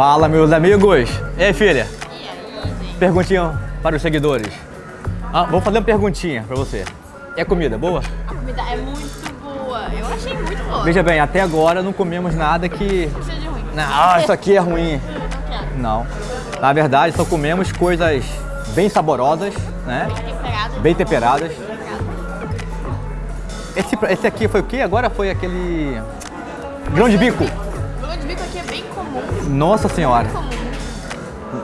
Fala, meus amigos. E aí, filha? Perguntinha para os seguidores. Ah, vou fazer uma perguntinha para você. É comida boa? A comida é muito boa. Eu achei muito boa. Veja bem, até agora não comemos nada que... Não seja ruim. Ah, isso aqui é ruim. Não quero. Não. Na verdade, só comemos coisas bem saborosas, né? Temperado. Bem temperadas. Esse, esse aqui foi o quê? Agora foi aquele... Grão de bico. Nossa senhora.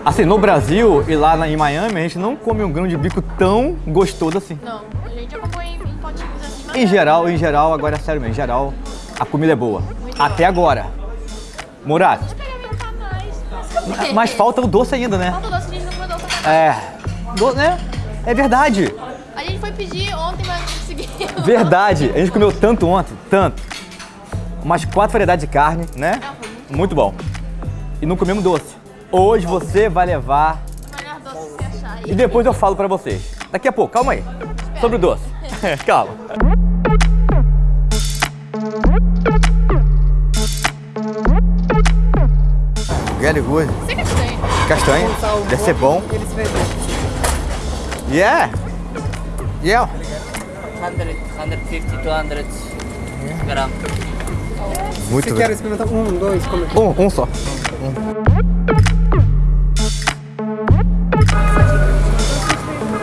Assim, no Brasil e lá na- em Miami, a gente não come um grão de bico tão gostoso assim. Não, a gente já comprou em, em potinhos assim, mas... Em geral, em geral, agora é sério mesmo, em geral, a comida é boa. Até agora. Murat. Nossa, mas falta o doce ainda, né? Falta doce, a gente não comeu doce É. Do, né? É verdade. A gente foi pedir ontem, mas não conseguiu. Verdade. A gente comeu tanto ontem, tanto. Umas quatro variedades de carne, né? Foi muito Muito bom. E não comemos doce. Hoje você vai levar melhor doce que você achar e depois eu falo pra vocês. Daqui a pouco, calma aí. Sobre o doce. calma. Very good. Você que tem. Castanha. Deve ser bom. Yeah. Yeah. 100, 150, 200 gram. Muito Você bem. quer experimentar um, dois, como é que Um, um só. Um.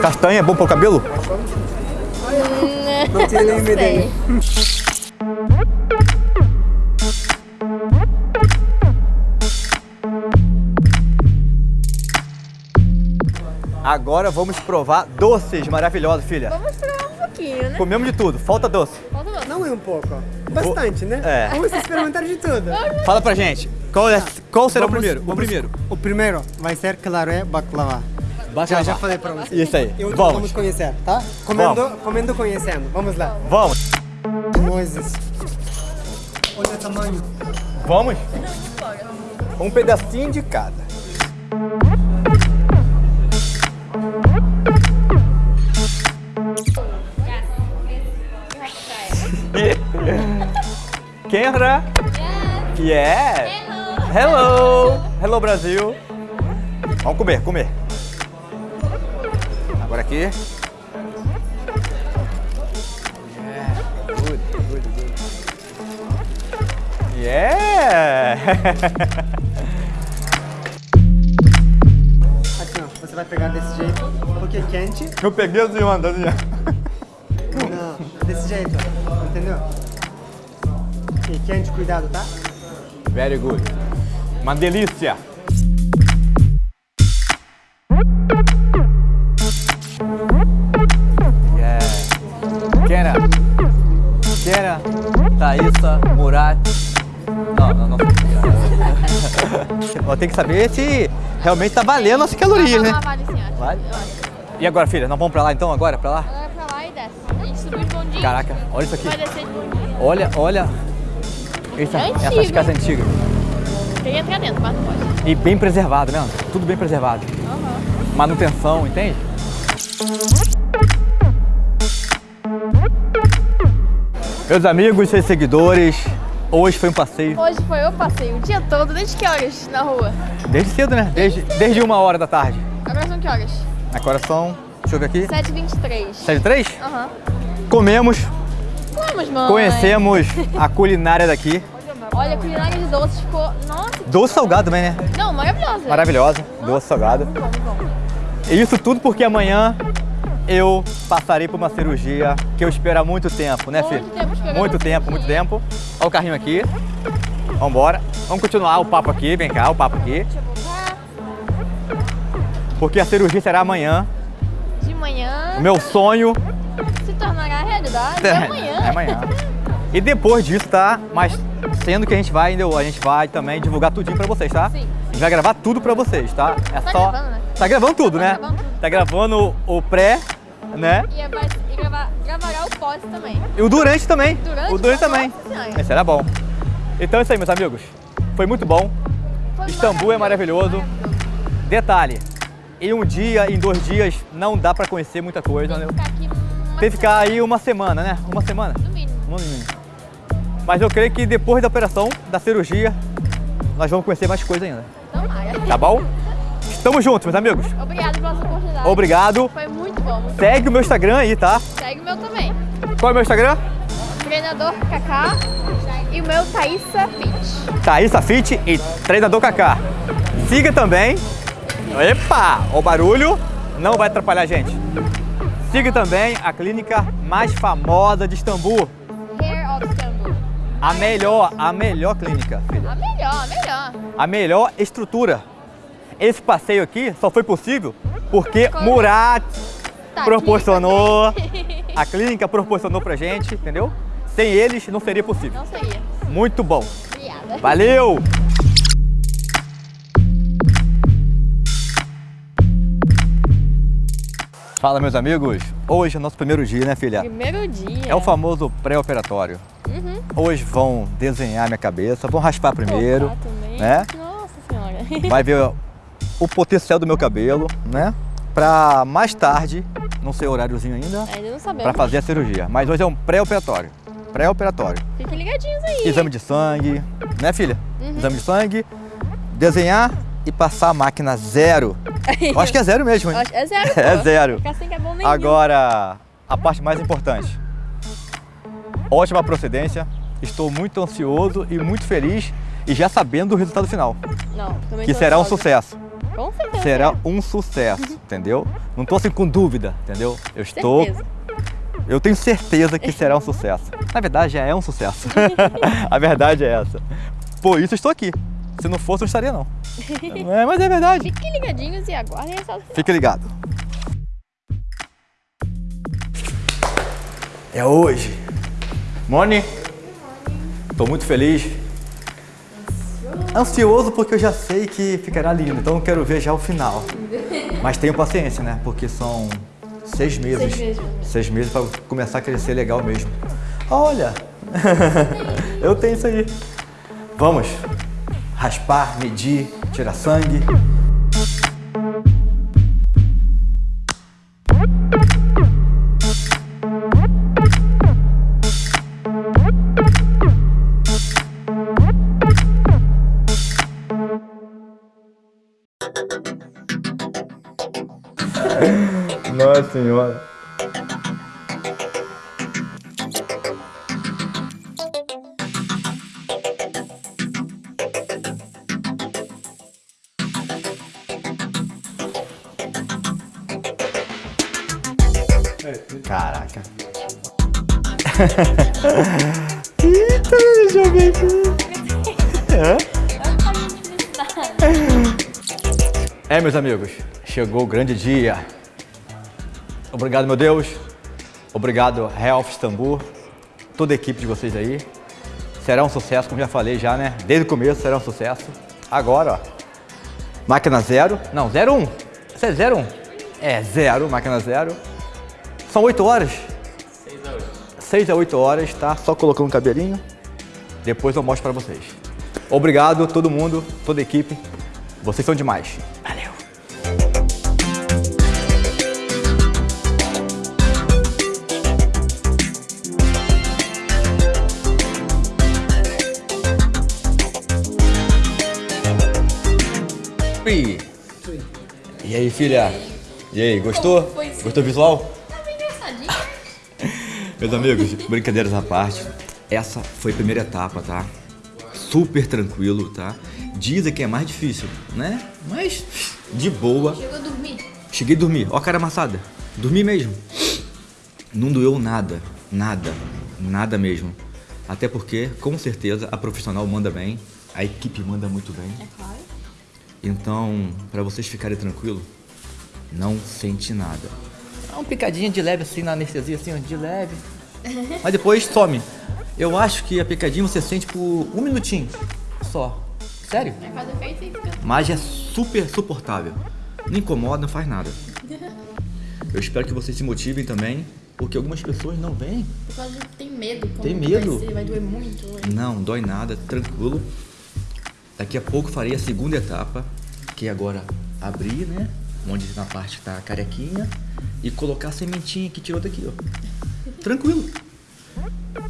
Castanha é bom para o cabelo? Não tem nem ideia. Agora vamos provar doces maravilhosos, filha. Vamos provar um pouquinho, né? Comemos de tudo, falta doce. Falta doce. Não é um pouco, bastante, né? É. Vamos experimentar de tudo. Fala pra gente, qual, é, qual será Vamos- o primeiro? O vamos- primeiro. O primeiro vai ser, claro, é baklava. Já, Baklava. já falei pra você. Isso aí, E outro vamos. vamos conhecer, tá? Comendo, comendo conhecendo. Vamos lá. Vamos. Moisés. Olha o tamanho. Vamos? Um pedacinho de cada. Kenra? Yeah! Hello! Hello, Brasil! Vamos comer, comer. Agora aqui. Yeah, good, good, good. Yeah! Aqui, ó. Você vai pegar desse jeito, um pouquinho quente. Eu peguei mano, assim. Não, desse jeito, entendeu? Quente, cuidado, tá? Very good. Uma delícia. Yeah. Kera. Kera. Thaísa. Murat. Não, não, não. Ó, Tem que saber se realmente tá valendo as calorias, né? Vale sim, acho. Vale? E agora, filha? Nós vamos pra lá então, agora? Pra lá? Agora pra lá e desce. A gente subiu de bondinho. Caraca, olha isso aqui. Vai descer de bondinho. Olha, olha. Essa- É antigo, essas casas antigas. Queria entrar dentro, mas não pode. E bem preservado, né? Tudo bem preservado. Aham. Manutenção, entende? Meus amigos e seguidores, hoje foi um passeio. Hoje foi o passeio o dia todo, desde que horas na rua? Desde cedo, né? Desde, desde uma hora da tarde. Agora são que horas? Agora são, deixa eu ver aqui, 7h23. 7 três? Aham. Comemos, Vamos, mãe. conhecemos a culinária daqui. Olha, a culinária de doce ficou... Nossa, Doce salgado também, né? não, maravilhosa. Maravilhosa, doce salgado. Bom, bom. E isso tudo porque amanhã eu passarei por uma cirurgia que eu espero há muito tempo, né, Muito filho? Muito tempo, muito tempo. Olha o carrinho aqui. Vambora. Vamos continuar o papo aqui, vem cá, o papo aqui. Porque a cirurgia será amanhã. De manhã O meu sonho tornará realidade é amanhã. É amanhã. E depois disso, tá? Mas sendo que a gente vai ainda, a gente vai também divulgar tudinho pra vocês, tá? Sim. A gente vai gravar tudo pra vocês, tá? É Tá só. gravando, né? Tá gravando tudo, Tá né? gravando tudo. Tá gravando o pré, né? E, vai, e gravar, gravará o pós também. E o durante também. Durante? O durante também. Senhora. Esse era bom. Então é isso aí, meus amigos. Foi muito bom. Foi Istambul é maravilhoso. Detalhe, em um dia, em dois dias, não dá pra conhecer muita coisa. Tem né? que ficar aqui Tem que ficar aí uma semana, né? Uma semana. no mínimo. No mínimo. Mas eu creio que depois da operação, da cirurgia, nós vamos conhecer mais coisa ainda. Tomara. Tá bom? Tamo juntos, meus amigos. Obrigada pela sua oportunidade. Obrigado. Foi muito bom. Muito Segue o meu Instagram aí, tá? bom. Segue o meu também. Qual é o meu Instagram? Treinador Kaká e o meu Thaísa Fit. Thaísa Fit e Treinador Kaká. Siga também. Epa! O barulho não vai atrapalhar a gente. Siga também a clínica mais famosa de Istambul. Hair of Istanbul. A melhor, a melhor clínica, filha. A melhor, a melhor. A melhor estrutura. Esse passeio aqui só foi possível porque? Murat Tá proporcionou, a clínica proporcionou pra gente, entendeu? Sem eles não seria possível. Não seria. Muito bom. Obrigada. Valeu! Fala, meus amigos. Hoje é o nosso primeiro dia, né, filha? Primeiro dia. É o famoso pré-operatório. Uhum. Hoje vão desenhar minha cabeça, vão raspar primeiro, também. né? Nossa senhora. Vai ver o potencial do meu cabelo, né? Pra mais tarde, não sei o horáriozinho ainda, Ainda não sabemos. pra fazer a cirurgia. Mas hoje é um pré-operatório. Pré-operatório. Fiquem ligadinhos aí. Exame de sangue, né, filha? Uhum. Exame de sangue, desenhar e passar a máquina zero. Eu acho que é zero mesmo, hein? É zero. É zero. Que é bom nem Agora, a parte mais importante. Ótima procedência. Estou muito ansioso e muito feliz e já sabendo o resultado final, Não, também que será um ansiosa. sucesso. Com certeza. Será um sucesso, entendeu? Não estou assim com dúvida, entendeu? Eu estou, Certeza. eu tenho certeza que será um sucesso. Na verdade, já é um sucesso. a verdade é essa. Por isso estou aqui. Se não fosse, eu não estaria não. É, mas é verdade. Fiquem ligadinhos e aguardem final. Fique ligado. É hoje. Moni, estou muito feliz. Ansioso porque eu já sei que ficará lindo, então eu quero ver já o final. Mas tenho paciência, né? Porque são seis meses. Seis meses. Seis meses para começar a crescer legal mesmo. Olha, eu tenho isso aí. Vamos raspar, medir, tirar sangue. Nossa senhora. Caraca. Eita, deixa eu ver aqui. É, meus amigos, chegou o grande dia. Obrigado, meu Deus. Obrigado, Health Istambul, toda a equipe de vocês aí. Será um sucesso, como já falei já, né? Desde o começo será um sucesso. Agora, ó, máquina zero. Não, zero um. Isso é zero um. É, zero, máquina zero. São oito horas. Seis a oito horas, tá? Só colocando um cabelinho. Depois eu mostro pra vocês. Obrigado, todo mundo, toda a equipe. Vocês são demais. Valeu. E aí, filha? E aí, gostou? Gostou do visual? Meus amigos, brincadeiras à parte, essa foi a primeira etapa, tá? Super tranquilo, tá? Dizem que é mais difícil, né? Mas de boa. Chegou a dormir. Cheguei a dormir, ó a cara amassada. Dormi mesmo. Não doeu nada, nada, nada mesmo. Até porque, com certeza, a profissional manda bem, a equipe manda muito bem. É claro. Então, pra vocês ficarem tranquilos, não sente nada. Dá uma picadinha de leve assim na anestesia, assim, ó, de leve. Mas depois some. Eu acho que a picadinha você sente por um minutinho só. Sério? Mas é super suportável. Não incomoda, não faz nada. Eu espero que vocês se motivem também, porque algumas pessoas não vêm. Por causa de tem medo. Tem medo? Vai, vai doer muito. vai- Não, dói nada, tranquilo. Daqui a pouco farei a segunda etapa, que é agora abrir, né? Onde na parte tá a carequinha e colocar a sementinha que tirou daqui, ó. Tranquilo.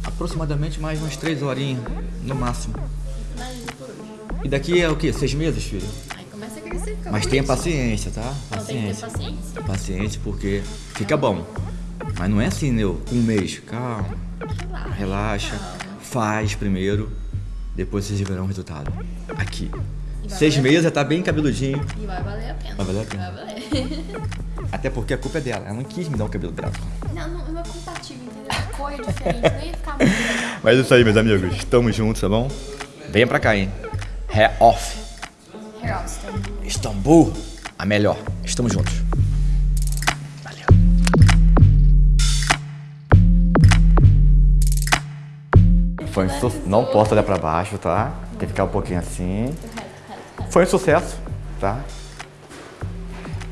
Aproximadamente mais umas três horinhas, no máximo. E daqui é o quê? Seis meses, filho? Aí você ficar Mas tenha paciência, tá? Não, tem que ter Paciência. paciência. Paciência, porque fica bom. Mas não é assim, né? Com um mês. Calma, Relaxa. relaxa. Faz primeiro, depois vocês verão o resultado. Aqui. Seis a meses já tá bem cabeludinho. E vai valer a pena. Vai valer a pena. Até porque a culpa é dela. Ela não quis me dar um cabelo branco. Não, não, não é compatível, entendeu? A cor é diferente, não ia ficar muito legal. Mas é isso aí, meus amigos. Estamos juntos, tá bom? Venha pra cá, hein? Hair off. Hair Austin. Istambul, a melhor. Estamos juntos. Valeu. Foi um su... Não posso olhar pra baixo, tá? Tem que ficar um pouquinho assim. Foi um sucesso, tá?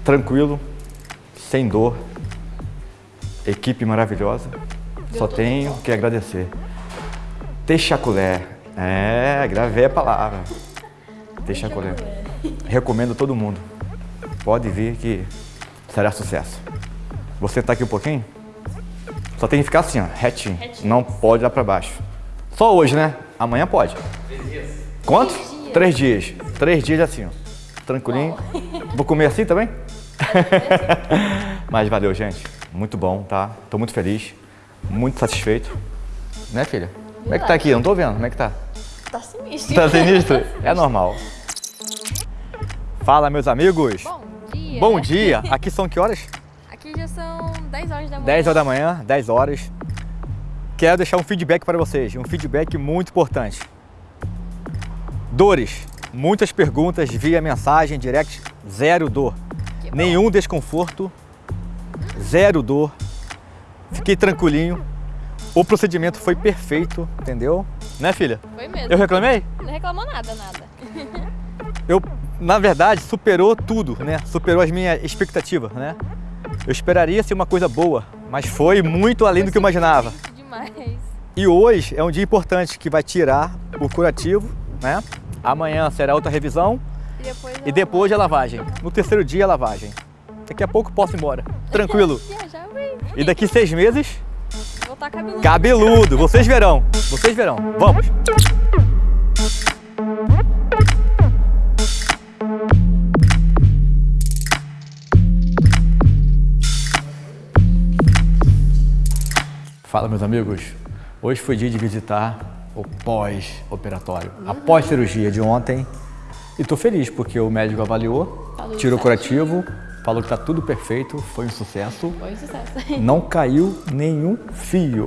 Tranquilo, sem dor. Equipe maravilhosa. Só tenho que agradecer. Texaculé. É, gravei a palavra. Texaculé. Recomendo a todo mundo. Pode vir que será sucesso. Você tá aqui um pouquinho? Só tem que ficar assim, ó, retinho. Não pode olhar pra baixo. Só hoje, né? Amanhã pode. Três dias. Quanto? Três dias. Três dias assim, ó. Tranquilinho. Vou comer assim também? Mas valeu, gente. Muito bom, tá? Tô muito feliz. Muito satisfeito. Né, filha? Como é que tá aqui? Não tô vendo. Como é que tá? Tá sinistro. Tá sinistro? É normal. Fala, meus amigos. Bom dia. Bom dia. Aqui são que horas? Aqui já são 10 horas da manhã. 10 horas da manhã, 10 horas. Quero deixar um feedback para vocês, um feedback muito importante. Dores, muitas perguntas via mensagem, direct, zero dor. Nenhum desconforto, zero dor. Fiquei tranquilinho. O procedimento foi perfeito, entendeu? Né, filha? Foi mesmo. Eu reclamei? Não reclamou nada, nada. eu, na verdade, superou tudo, né? Superou as minhas expectativas, né? Eu esperaria ser uma coisa boa, mas foi muito além do que eu imaginava. Demais. E hoje é um dia importante que vai tirar o curativo, né? Amanhã será outra revisão E depois, e depois a lavagem. No terceiro dia a lavagem. Daqui a pouco posso ir embora. Tranquilo. E daqui seis meses, Voltar cabeludo. cabeludo. Vocês verão. Vocês verão. Vamos. Fala, meus amigos. Hoje foi dia de visitar o pós-operatório, a pós-cirurgia de ontem. E tô feliz porque o médico avaliou, Falou tirou o curativo, falou que tá tudo perfeito, foi um sucesso. Foi um sucesso. Não caiu nenhum fio.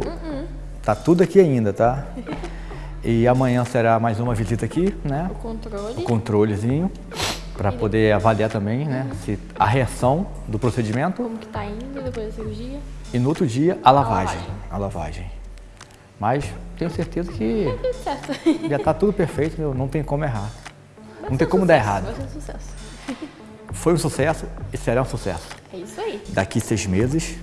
Tá tudo aqui ainda, tá? E amanhã será mais uma visita aqui, né? O controle. Controlezinho, para poder avaliar também, né? Se a reação do procedimento Como que tá indo depois da cirurgia. e no outro dia a lavagem. lavagem. A lavagem. Mas tenho certeza que certo. já tá tudo perfeito, não tem como errar. Não tem como dar errado. Vai ser um sucesso. Foi um sucesso e será um sucesso. É isso aí. Daqui seis meses